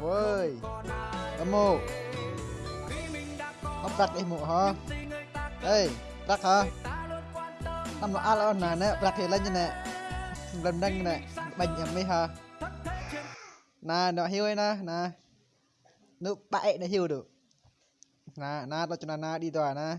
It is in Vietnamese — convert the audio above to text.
Ôi, Âm mộ Nó đặt đi mộ hả? Ê đặt hả? Năm mà ăn là nè nè đặt thì lên như nè. Lần đăng nè Bệnh nhầm mi hả? Nè nó hiu ấy nè Nè. Nó bại nó hiu được. Nà nà Tao cho nà nà đi tòa nà